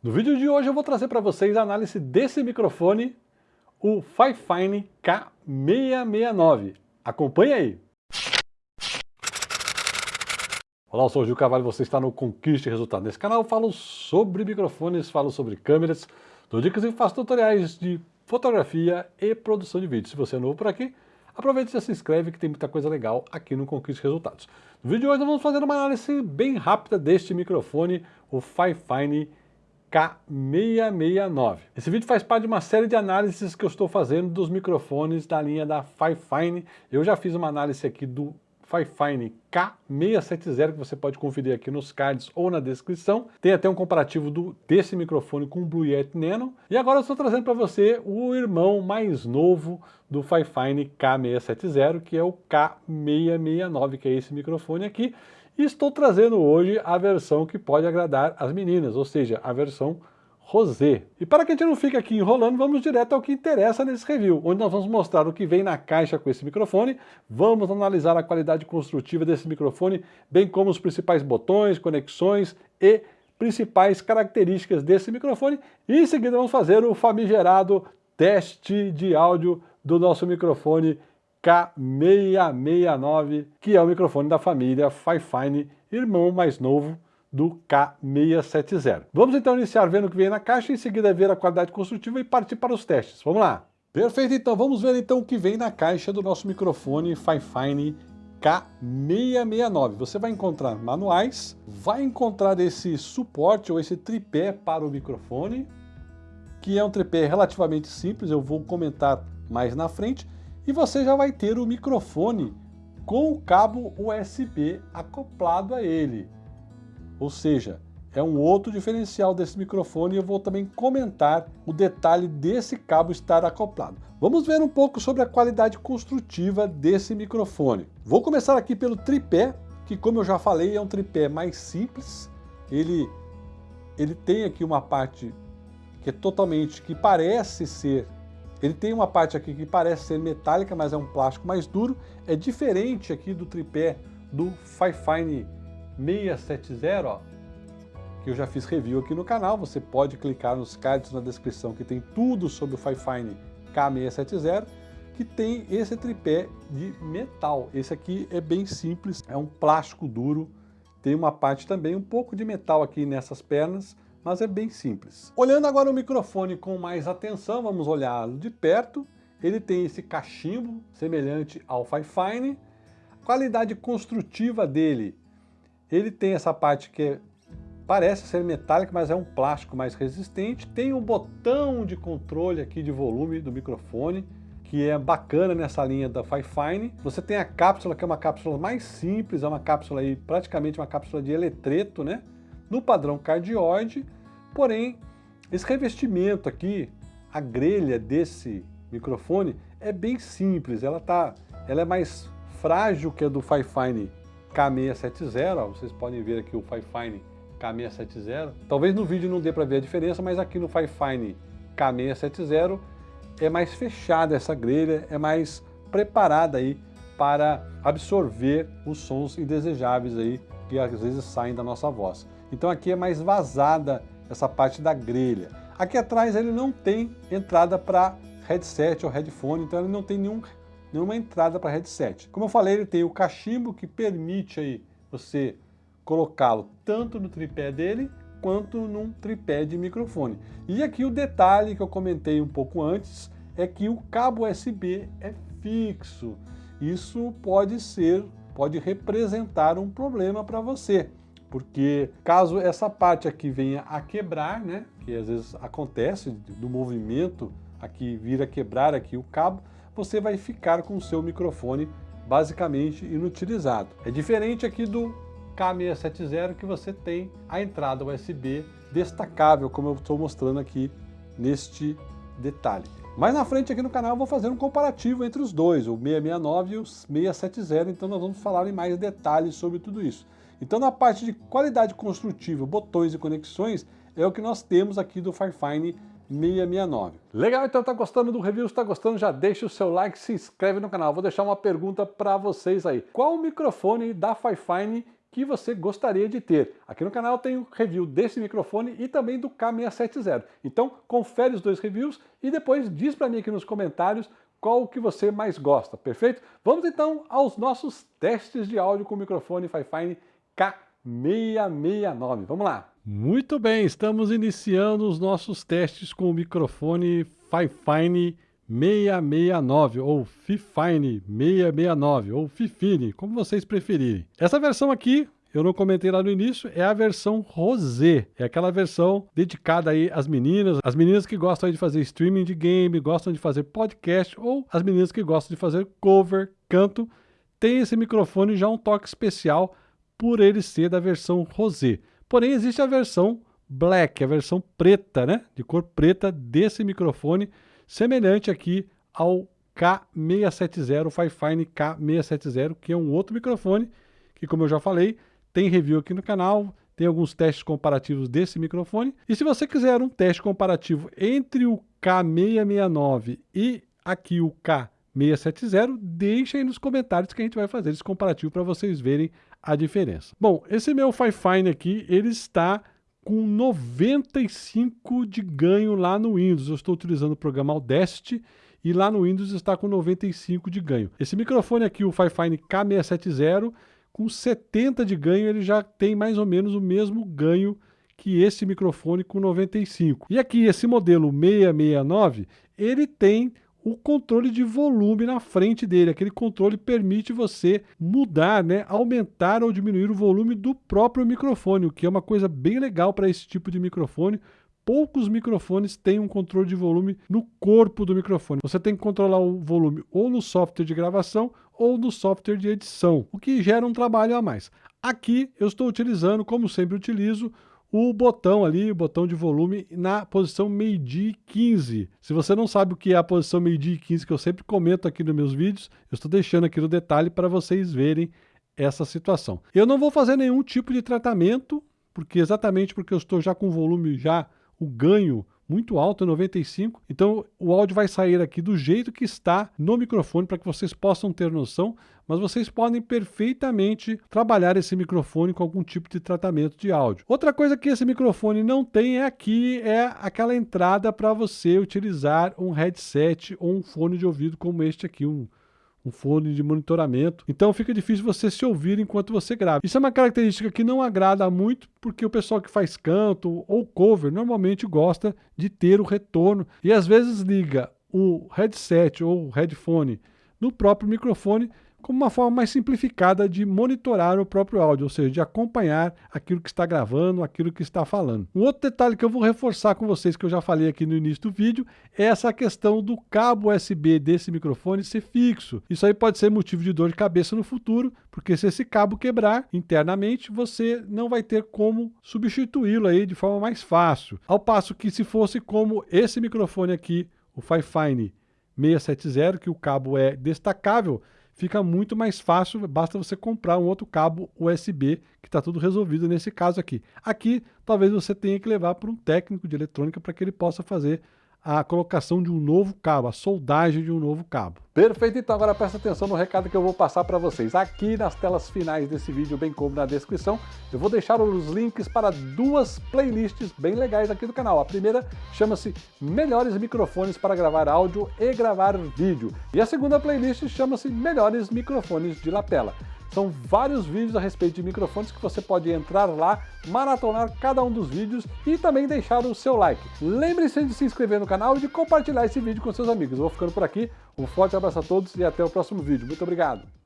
No vídeo de hoje eu vou trazer para vocês a análise desse microfone, o Fifine K669. Acompanhe aí! Olá, eu sou o Gil Carvalho, você está no Conquiste Resultado. Nesse canal eu falo sobre microfones, falo sobre câmeras, dou dicas e faço tutoriais de fotografia e produção de vídeo. Se você é novo por aqui, aproveite e se inscreve que tem muita coisa legal aqui no Conquiste Resultados. No vídeo de hoje nós vamos fazer uma análise bem rápida deste microfone, o Fifine K669. Esse vídeo faz parte de uma série de análises que eu estou fazendo dos microfones da linha da Fifine. Eu já fiz uma análise aqui do Fifine K670 que você pode conferir aqui nos cards ou na descrição. Tem até um comparativo do, desse microfone com o Blue Yeti Nano. E agora eu estou trazendo para você o irmão mais novo do Fifine K670, que é o K669, que é esse microfone aqui. E estou trazendo hoje a versão que pode agradar as meninas, ou seja, a versão Rosé. E para que a gente não fique aqui enrolando, vamos direto ao que interessa nesse review, onde nós vamos mostrar o que vem na caixa com esse microfone, vamos analisar a qualidade construtiva desse microfone, bem como os principais botões, conexões e principais características desse microfone, e em seguida vamos fazer o famigerado teste de áudio do nosso microfone K669, que é o microfone da família Fifine, irmão mais novo do K670. Vamos então iniciar vendo o que vem na caixa, em seguida ver a qualidade construtiva e partir para os testes. Vamos lá! Perfeito, então vamos ver então o que vem na caixa do nosso microfone Fifine K669. Você vai encontrar manuais, vai encontrar esse suporte ou esse tripé para o microfone, que é um tripé relativamente simples, eu vou comentar mais na frente, e você já vai ter o microfone com o cabo USB acoplado a ele. Ou seja, é um outro diferencial desse microfone e eu vou também comentar o detalhe desse cabo estar acoplado. Vamos ver um pouco sobre a qualidade construtiva desse microfone. Vou começar aqui pelo tripé, que como eu já falei é um tripé mais simples. Ele, ele tem aqui uma parte que é totalmente, que parece ser ele tem uma parte aqui que parece ser metálica, mas é um plástico mais duro. É diferente aqui do tripé do Fifine 670, ó, que eu já fiz review aqui no canal. Você pode clicar nos cards na descrição que tem tudo sobre o Fifine K670, que tem esse tripé de metal. Esse aqui é bem simples, é um plástico duro. Tem uma parte também um pouco de metal aqui nessas pernas, mas é bem simples. Olhando agora o microfone com mais atenção, vamos olhá-lo de perto. Ele tem esse cachimbo semelhante ao Fifine. Qualidade construtiva dele, ele tem essa parte que é, parece ser metálica, mas é um plástico mais resistente. Tem um botão de controle aqui de volume do microfone, que é bacana nessa linha da Fifine. Você tem a cápsula, que é uma cápsula mais simples, é uma cápsula aí, praticamente uma cápsula de eletreto, né? No padrão cardioide, Porém, esse revestimento aqui, a grelha desse microfone é bem simples, ela, tá, ela é mais frágil que a do Fifine K670, ó, vocês podem ver aqui o Fifine K670. Talvez no vídeo não dê para ver a diferença, mas aqui no Fifine K670 é mais fechada essa grelha, é mais preparada aí para absorver os sons indesejáveis aí que às vezes saem da nossa voz. Então aqui é mais vazada essa parte da grelha. Aqui atrás ele não tem entrada para headset ou headphone, então ele não tem nenhum, nenhuma entrada para headset. Como eu falei, ele tem o cachimbo que permite aí você colocá-lo tanto no tripé dele quanto num tripé de microfone. E aqui o detalhe que eu comentei um pouco antes é que o cabo USB é fixo. Isso pode ser, pode representar um problema para você porque caso essa parte aqui venha a quebrar, né, que às vezes acontece do movimento aqui vir a quebrar aqui o cabo, você vai ficar com o seu microfone basicamente inutilizado. É diferente aqui do K670 que você tem a entrada USB destacável, como eu estou mostrando aqui neste detalhe. Mais na frente aqui no canal eu vou fazer um comparativo entre os dois, o 669 e o 670, então nós vamos falar em mais detalhes sobre tudo isso. Então na parte de qualidade construtiva, botões e conexões, é o que nós temos aqui do Firefine 669. Legal, então tá gostando do review? Se tá gostando, já deixa o seu like, se inscreve no canal. Vou deixar uma pergunta para vocês aí. Qual o microfone da Firefine que você gostaria de ter. Aqui no canal tem o review desse microfone e também do K670. Então confere os dois reviews e depois diz para mim aqui nos comentários qual que você mais gosta, perfeito? Vamos então aos nossos testes de áudio com o microfone Fifine K669. Vamos lá! Muito bem, estamos iniciando os nossos testes com o microfone Fifine 669 ou Fifine 669 ou Fifine, como vocês preferirem. Essa versão aqui, eu não comentei lá no início, é a versão Rosé. É aquela versão dedicada aí às meninas, as meninas que gostam de fazer streaming de game, gostam de fazer podcast ou as meninas que gostam de fazer cover, canto. Tem esse microfone já um toque especial por ele ser da versão Rosé. Porém, existe a versão Black, a versão preta, né? De cor preta desse microfone, semelhante aqui ao K670, o Fifine K670, que é um outro microfone, que como eu já falei, tem review aqui no canal, tem alguns testes comparativos desse microfone. E se você quiser um teste comparativo entre o K669 e aqui o K670, deixa aí nos comentários que a gente vai fazer esse comparativo para vocês verem a diferença. Bom, esse meu Fifine aqui, ele está com 95 de ganho lá no Windows. Eu estou utilizando o programa Audacity e lá no Windows está com 95 de ganho. Esse microfone aqui, o Fifine K670, com 70 de ganho, ele já tem mais ou menos o mesmo ganho que esse microfone com 95. E aqui, esse modelo 669, ele tem o controle de volume na frente dele. Aquele controle permite você mudar, né, aumentar ou diminuir o volume do próprio microfone, o que é uma coisa bem legal para esse tipo de microfone. Poucos microfones têm um controle de volume no corpo do microfone. Você tem que controlar o volume ou no software de gravação ou no software de edição, o que gera um trabalho a mais. Aqui eu estou utilizando, como sempre utilizo, o botão ali, o botão de volume na posição meio-dia 15. Se você não sabe o que é a posição meio-dia 15, que eu sempre comento aqui nos meus vídeos, eu estou deixando aqui no detalhe para vocês verem essa situação. Eu não vou fazer nenhum tipo de tratamento, porque exatamente porque eu estou já com volume já, o ganho muito alto, 95. Então o áudio vai sair aqui do jeito que está no microfone para que vocês possam ter noção, mas vocês podem perfeitamente trabalhar esse microfone com algum tipo de tratamento de áudio. Outra coisa que esse microfone não tem é aqui é aquela entrada para você utilizar um headset ou um fone de ouvido como este aqui, um um fone de monitoramento. Então fica difícil você se ouvir enquanto você grava. Isso é uma característica que não agrada muito, porque o pessoal que faz canto ou cover normalmente gosta de ter o retorno e às vezes liga o headset ou o headphone no próprio microfone como uma forma mais simplificada de monitorar o próprio áudio, ou seja, de acompanhar aquilo que está gravando, aquilo que está falando. Um outro detalhe que eu vou reforçar com vocês, que eu já falei aqui no início do vídeo, é essa questão do cabo USB desse microfone ser fixo. Isso aí pode ser motivo de dor de cabeça no futuro, porque se esse cabo quebrar internamente, você não vai ter como substituí-lo aí de forma mais fácil. Ao passo que se fosse como esse microfone aqui, o Fifine 670, que o cabo é destacável, fica muito mais fácil, basta você comprar um outro cabo USB, que está tudo resolvido nesse caso aqui. Aqui, talvez você tenha que levar para um técnico de eletrônica para que ele possa fazer a colocação de um novo cabo, a soldagem de um novo cabo. Perfeito, então agora presta atenção no recado que eu vou passar para vocês. Aqui nas telas finais desse vídeo, bem como na descrição, eu vou deixar os links para duas playlists bem legais aqui do canal. A primeira chama-se Melhores Microfones para gravar áudio e gravar vídeo. E a segunda playlist chama-se Melhores Microfones de lapela. São vários vídeos a respeito de microfones que você pode entrar lá, maratonar cada um dos vídeos e também deixar o seu like. Lembre-se de se inscrever no canal e de compartilhar esse vídeo com seus amigos. Eu vou ficando por aqui, um forte abraço a todos e até o próximo vídeo. Muito obrigado!